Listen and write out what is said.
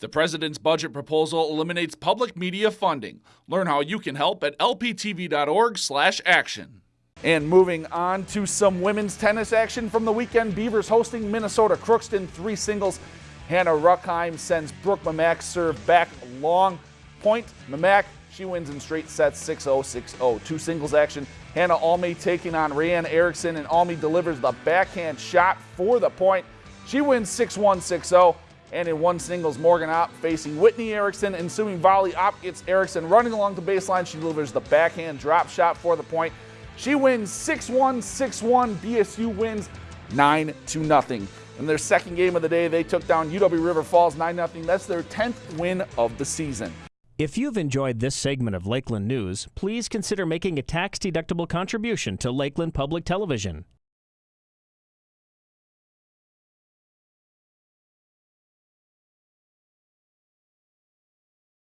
The president's budget proposal eliminates public media funding. Learn how you can help at lptv.org/action. And moving on to some women's tennis action from the weekend, Beavers hosting Minnesota Crookston three singles. Hannah Ruckheim sends Brooke Mamak serve back long point. Mamak, she wins in straight sets 6-0, 6-0. Two singles action. Hannah Alme taking on Rayanne Erickson, and Alme delivers the backhand shot for the point. She wins 6-1, 6-0. And in one singles, Morgan Opp facing Whitney Erickson. Ensuing volley, Opp gets Erickson running along the baseline. She delivers the backhand drop shot for the point. She wins 6-1, 6-1. BSU wins 9 to nothing. In their second game of the day, they took down UW River Falls 9 0. That's their 10th win of the season. If you've enjoyed this segment of Lakeland News, please consider making a tax-deductible contribution to Lakeland Public Television.